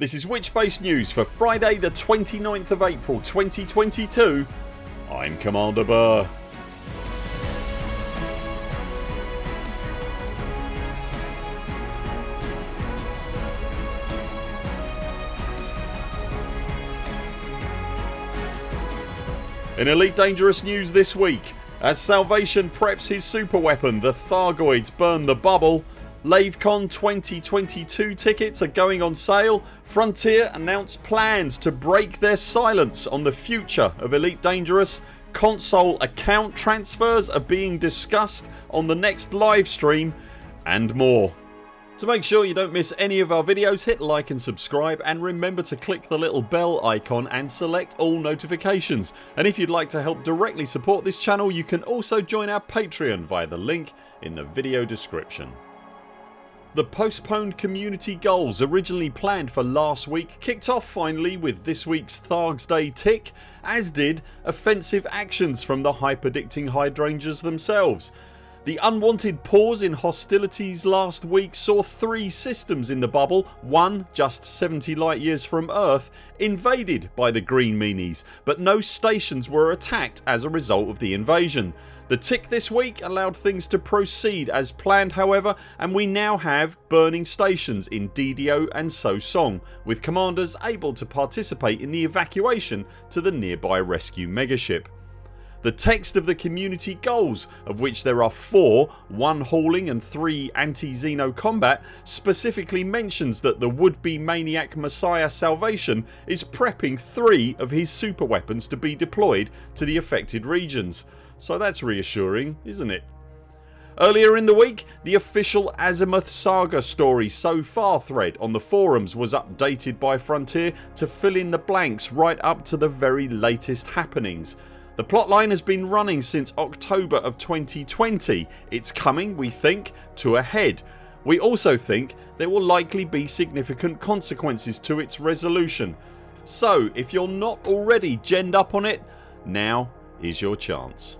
This is Witchspace News for Friday the 29th of April 2022 I'm Commander Burr. In Elite Dangerous news this week. As Salvation preps his super weapon the Thargoids burn the bubble LaveCon 2022 tickets are going on sale. Frontier announced plans to break their silence on the future of Elite Dangerous. Console account transfers are being discussed on the next live stream and more. To make sure you don't miss any of our videos hit like and subscribe and remember to click the little bell icon and select all notifications and if you'd like to help directly support this channel you can also join our Patreon via the link in the video description. The postponed community goals originally planned for last week kicked off finally with this weeks Thargs Day tick as did offensive actions from the hyperdicting hydrangeas themselves. The unwanted pause in hostilities last week saw three systems in the bubble, one just 70 light years from Earth invaded by the green meanies but no stations were attacked as a result of the invasion. The tick this week allowed things to proceed as planned however and we now have burning stations in DDO and So Song with commanders able to participate in the evacuation to the nearby rescue megaship. The text of the community goals of which there are 4, 1 hauling and 3 anti-Xeno combat specifically mentions that the would be maniac Messiah Salvation is prepping 3 of his super weapons to be deployed to the affected regions so that's reassuring isn't it? Earlier in the week the official Azimuth Saga story so far thread on the forums was updated by Frontier to fill in the blanks right up to the very latest happenings. The plotline has been running since October of 2020. It's coming we think to a head. We also think there will likely be significant consequences to its resolution. So if you're not already genned up on it now is your chance.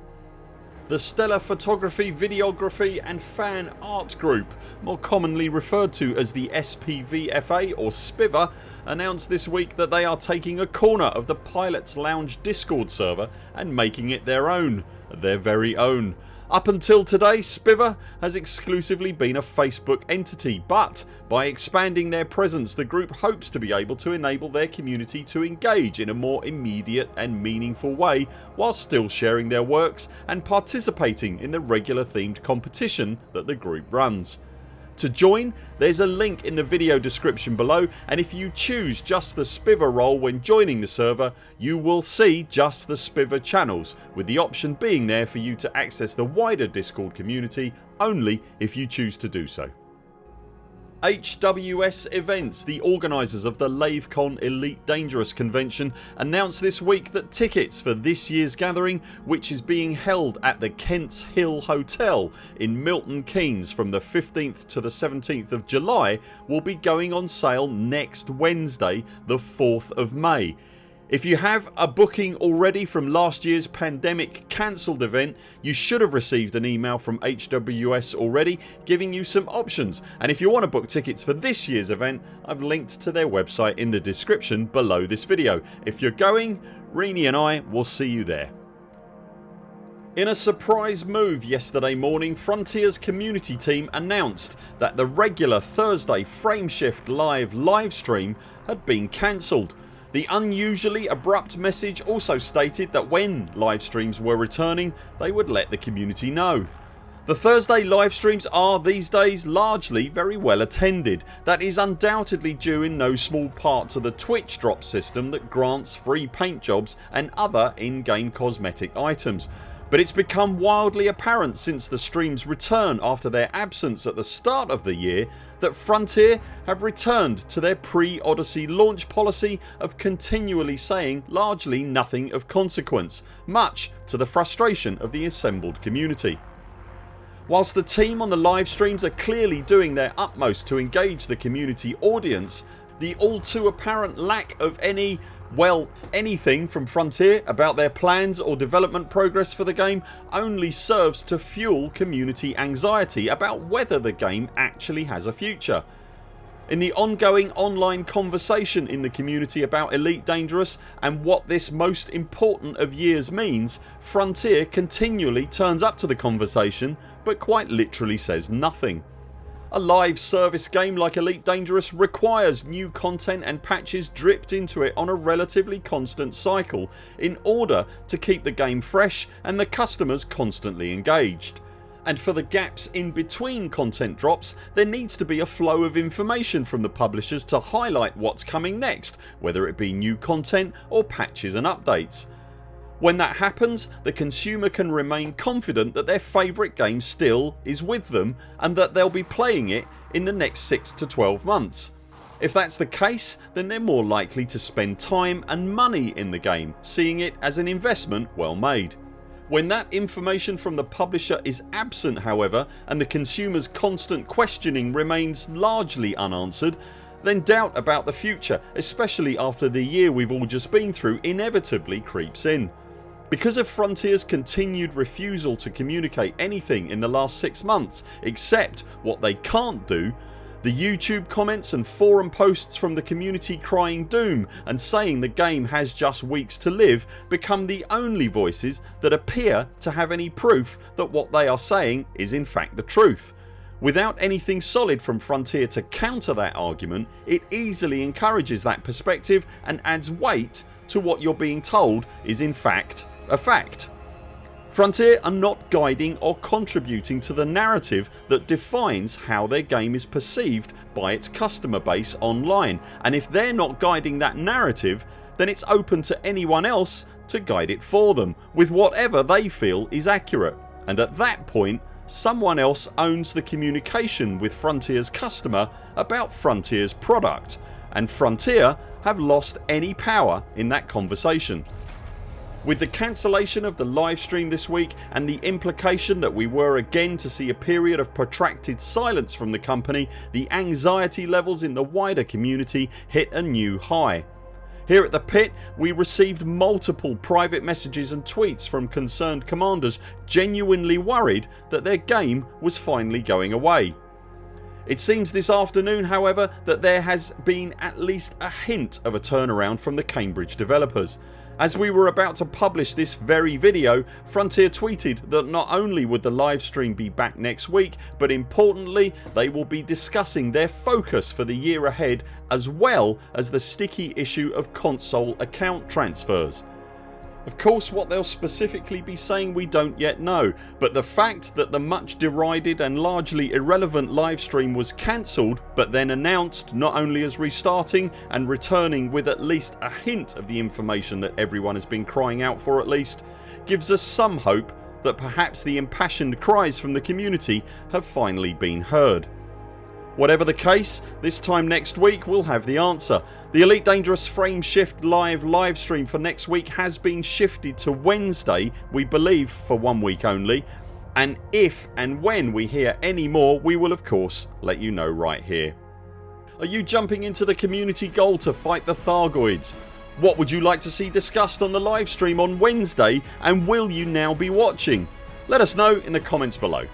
The Stellar Photography, Videography and Fan Art Group more commonly referred to as the SPVFA or SPIVA announced this week that they are taking a corner of the Pilots Lounge discord server and making it their own. Their very own. Up until today Spiva has exclusively been a Facebook entity but by expanding their presence the group hopes to be able to enable their community to engage in a more immediate and meaningful way while still sharing their works and participating in the regular themed competition that the group runs. To join there's a link in the video description below and if you choose just the Spiva role when joining the server you will see just the Spiva channels with the option being there for you to access the wider discord community only if you choose to do so. HWS Events, the organisers of the LaveCon Elite Dangerous convention announced this week that tickets for this year's gathering which is being held at the Kents Hill Hotel in Milton Keynes from the 15th to the 17th of July will be going on sale next Wednesday the 4th of May if you have a booking already from last year's pandemic cancelled event you should have received an email from HWS already giving you some options and if you want to book tickets for this year's event I've linked to their website in the description below this video. If you're going Rini and I will see you there. In a surprise move yesterday morning Frontiers community team announced that the regular Thursday Frameshift live livestream had been cancelled the unusually abrupt message also stated that when live streams were returning they would let the community know. The Thursday live streams are these days largely very well attended. That is undoubtedly due in no small part to the Twitch drop system that grants free paint jobs and other in-game cosmetic items but it's become wildly apparent since the streams return after their absence at the start of the year that Frontier have returned to their pre-Odyssey launch policy of continually saying largely nothing of consequence much to the frustration of the assembled community. Whilst the team on the live streams are clearly doing their utmost to engage the community audience the all too apparent lack of any well anything from Frontier about their plans or development progress for the game only serves to fuel community anxiety about whether the game actually has a future. In the ongoing online conversation in the community about Elite Dangerous and what this most important of years means Frontier continually turns up to the conversation but quite literally says nothing. A live service game like Elite Dangerous requires new content and patches dripped into it on a relatively constant cycle in order to keep the game fresh and the customers constantly engaged and for the gaps in between content drops there needs to be a flow of information from the publishers to highlight what's coming next whether it be new content or patches and updates. When that happens the consumer can remain confident that their favourite game still is with them and that they'll be playing it in the next 6 to 12 months. If that's the case then they're more likely to spend time and money in the game seeing it as an investment well made. When that information from the publisher is absent however and the consumers constant questioning remains largely unanswered then doubt about the future especially after the year we've all just been through inevitably creeps in. Because of Frontiers continued refusal to communicate anything in the last 6 months except what they can't do the YouTube comments and forum posts from the community crying doom and saying the game has just weeks to live become the only voices that appear to have any proof that what they are saying is in fact the truth. Without anything solid from Frontier to counter that argument it easily encourages that perspective and adds weight to what you're being told is in fact a fact. Frontier are not guiding or contributing to the narrative that defines how their game is perceived by its customer base online and if they're not guiding that narrative then it's open to anyone else to guide it for them with whatever they feel is accurate and at that point someone else owns the communication with Frontiers customer about Frontiers product and Frontier have lost any power in that conversation. With the cancellation of the livestream this week and the implication that we were again to see a period of protracted silence from the company the anxiety levels in the wider community hit a new high. Here at the pit we received multiple private messages and tweets from concerned commanders genuinely worried that their game was finally going away. It seems this afternoon however that there has been at least a hint of a turnaround from the Cambridge developers as we were about to publish this very video Frontier tweeted that not only would the livestream be back next week but importantly they will be discussing their focus for the year ahead as well as the sticky issue of console account transfers. Of course what they'll specifically be saying we don't yet know but the fact that the much derided and largely irrelevant livestream was cancelled but then announced not only as restarting and returning with at least a hint of the information that everyone has been crying out for at least gives us some hope that perhaps the impassioned cries from the community have finally been heard. Whatever the case this time next week we'll have the answer. The Elite Dangerous Frameshift live livestream for next week has been shifted to Wednesday we believe for one week only and if and when we hear any more we will of course let you know right here. Are you jumping into the community goal to fight the Thargoids? What would you like to see discussed on the livestream on Wednesday and will you now be watching? Let us know in the comments below.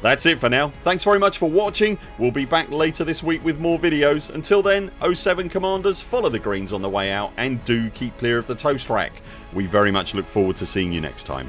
That's it for now. Thanks very much for watching. We'll be back later this week with more videos. Until then 0 7 CMDRs follow the greens on the way out and do keep clear of the toast rack. We very much look forward to seeing you next time.